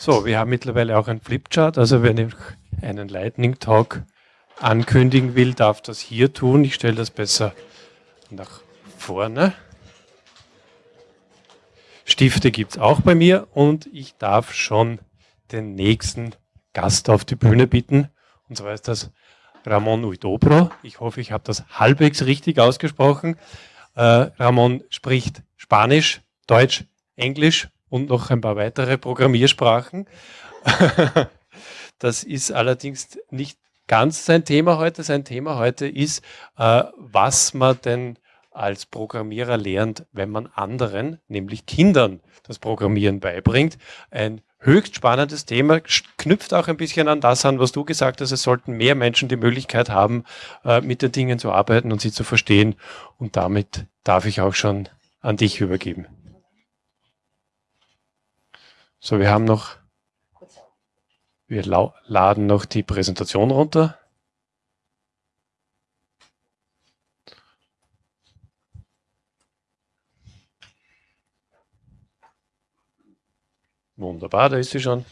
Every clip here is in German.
So, wir haben mittlerweile auch einen Flipchart. Also wenn ich einen Lightning Talk ankündigen will, darf das hier tun. Ich stelle das besser nach vorne. Stifte gibt es auch bei mir und ich darf schon den nächsten Gast auf die Bühne bitten. Und zwar ist das Ramon Uidobro. Ich hoffe, ich habe das halbwegs richtig ausgesprochen. Äh, Ramon spricht Spanisch, Deutsch, Englisch und noch ein paar weitere Programmiersprachen. das ist allerdings nicht ganz sein Thema heute. Sein Thema heute ist, äh, was man denn als Programmierer lernt, wenn man anderen, nämlich Kindern, das Programmieren beibringt. Ein höchst spannendes Thema, knüpft auch ein bisschen an das an, was du gesagt hast. Es sollten mehr Menschen die Möglichkeit haben, äh, mit den Dingen zu arbeiten und sie zu verstehen. Und damit darf ich auch schon an dich übergeben. So, wir haben noch, wir laden noch die Präsentation runter. Wunderbar, da ist sie schon.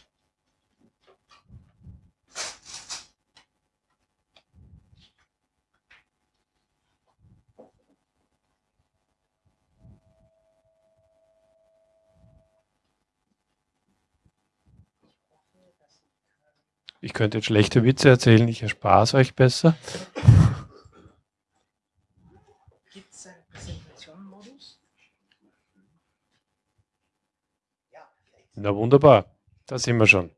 Ich könnte jetzt schlechte Witze erzählen, ich erspare es euch besser. Gibt es einen Präsentationmodus? Ja, Na wunderbar, da sind wir schon.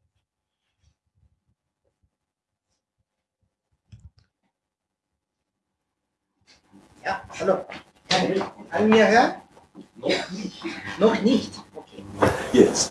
Ja, hallo. Kann, kann mir hören? Noch nicht. Noch nicht? Okay. Jetzt.